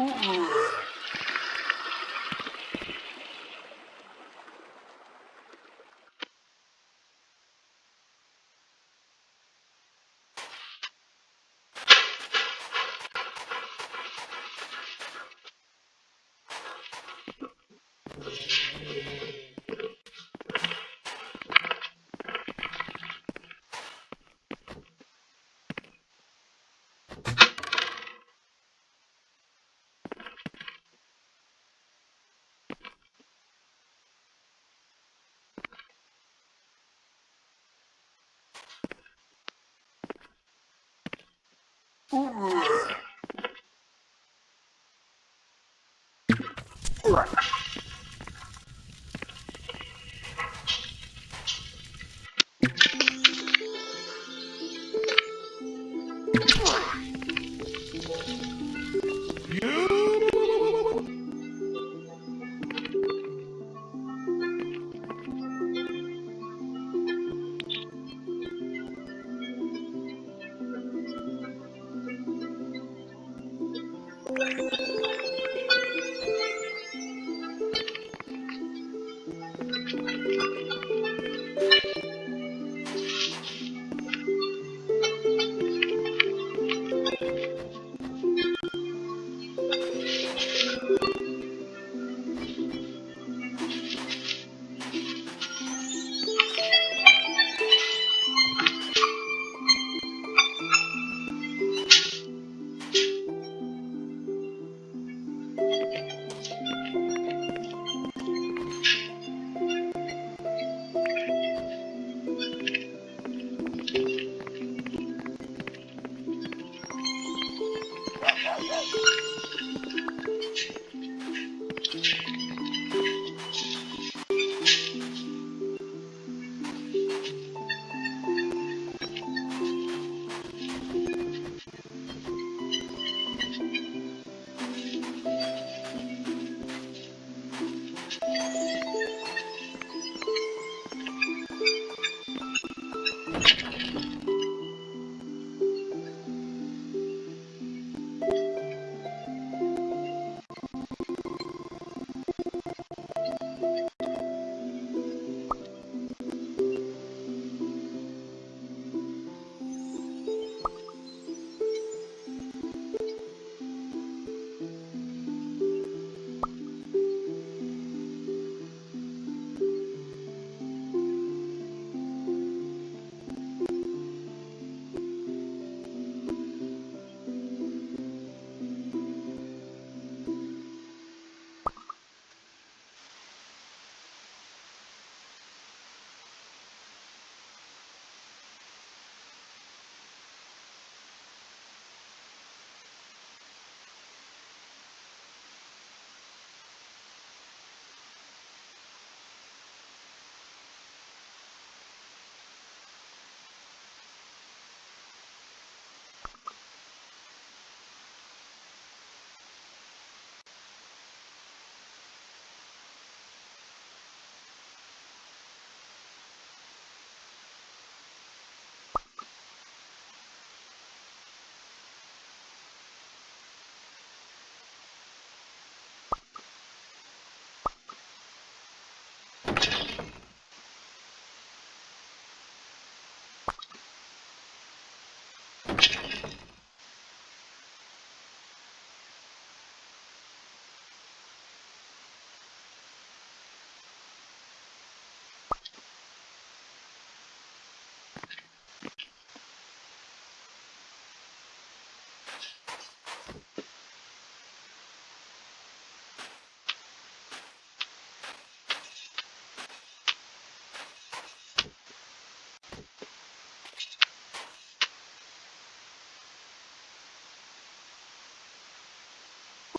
Mm-mm. Ugh.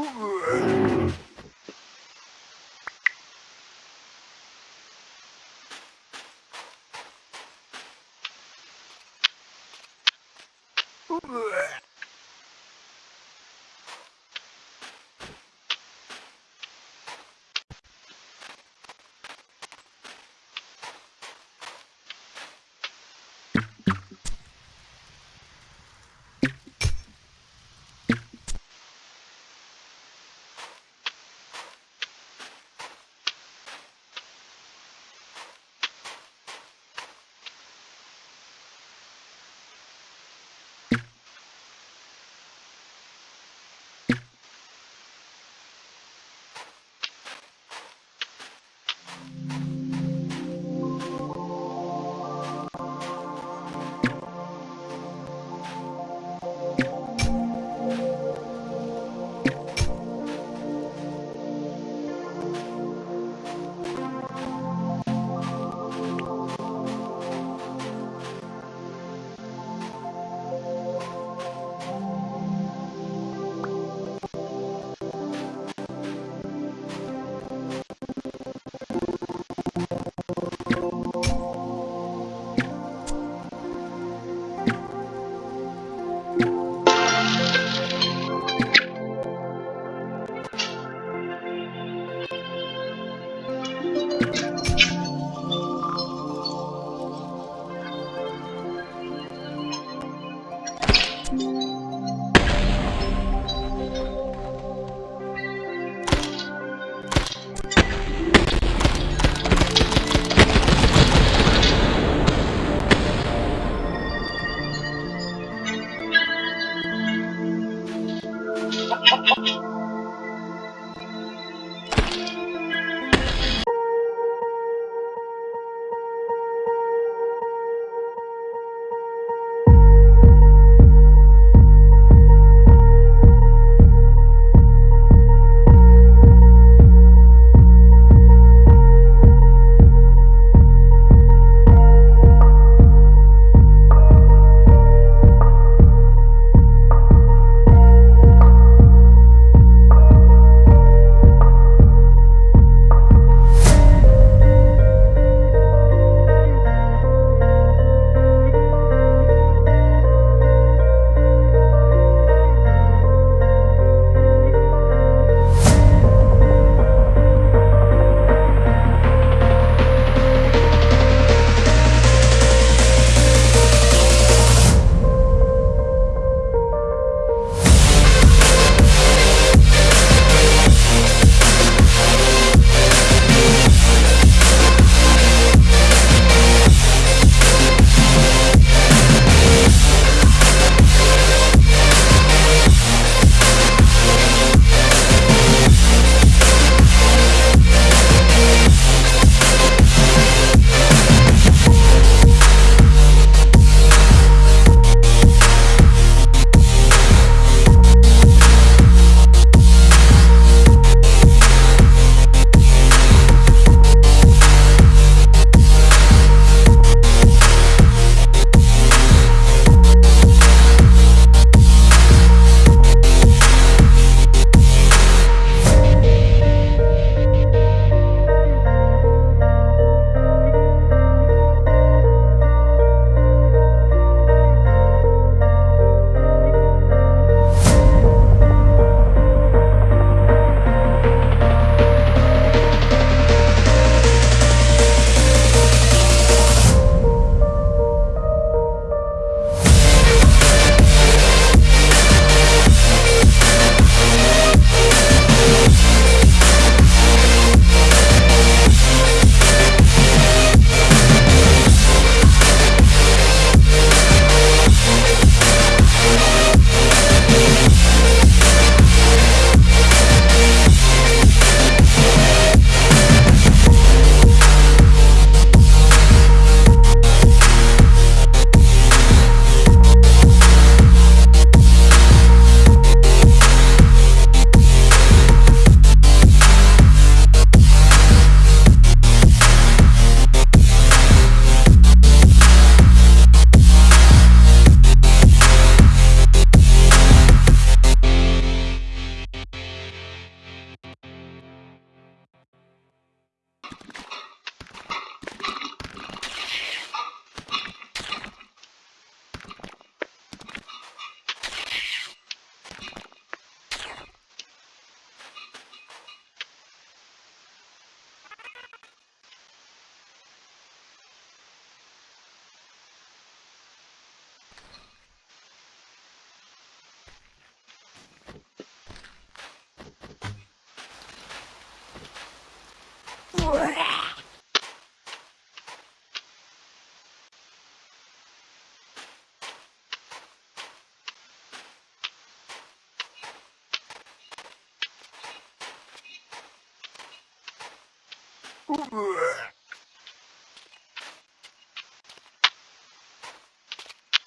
Uh.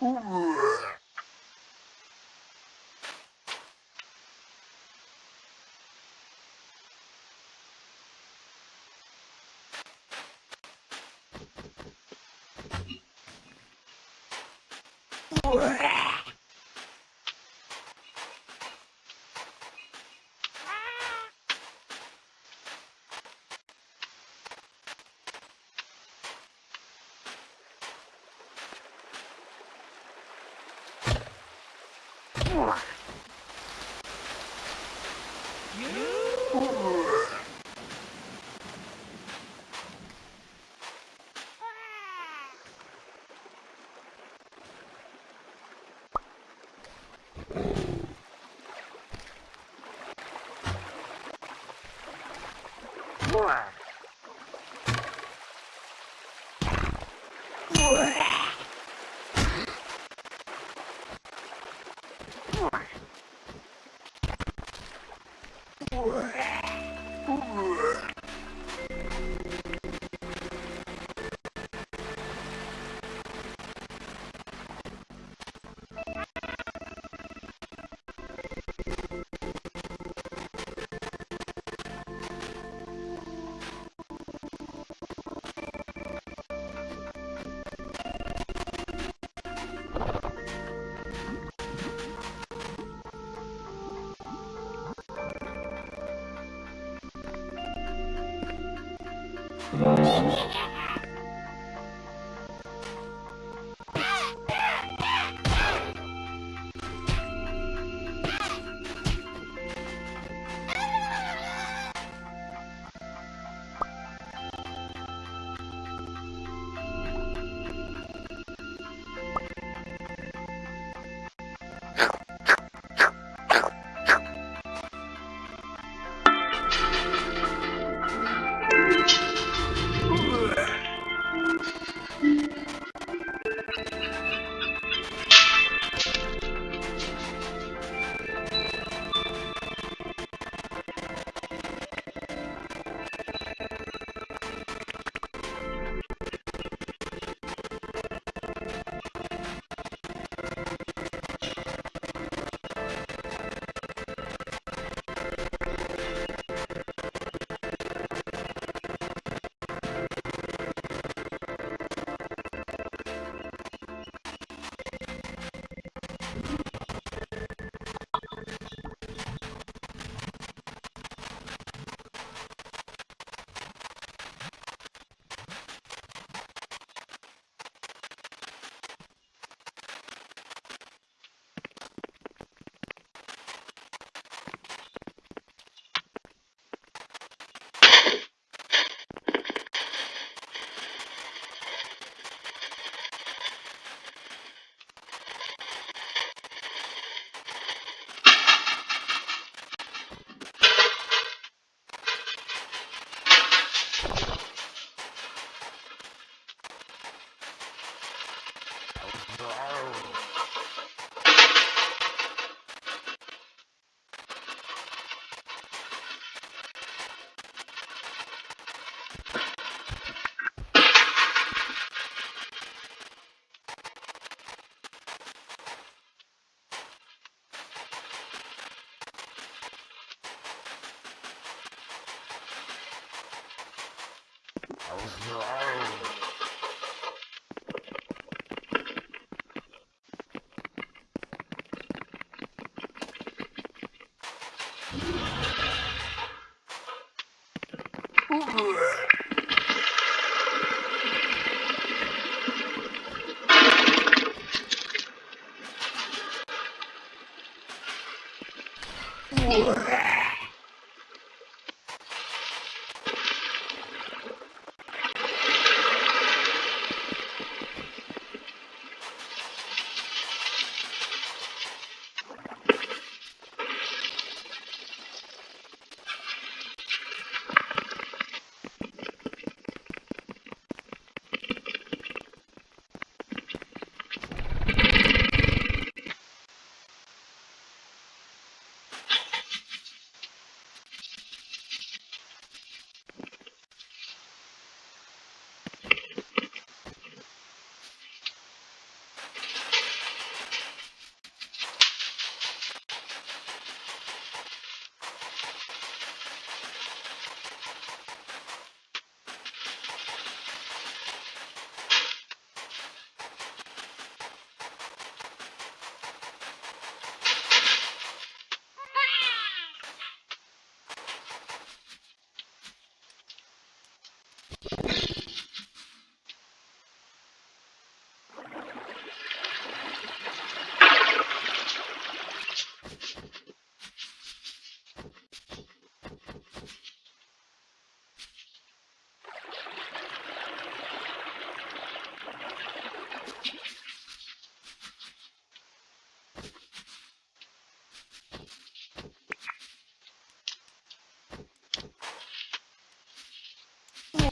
Ooh. You? door. Thank 我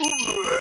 Uh.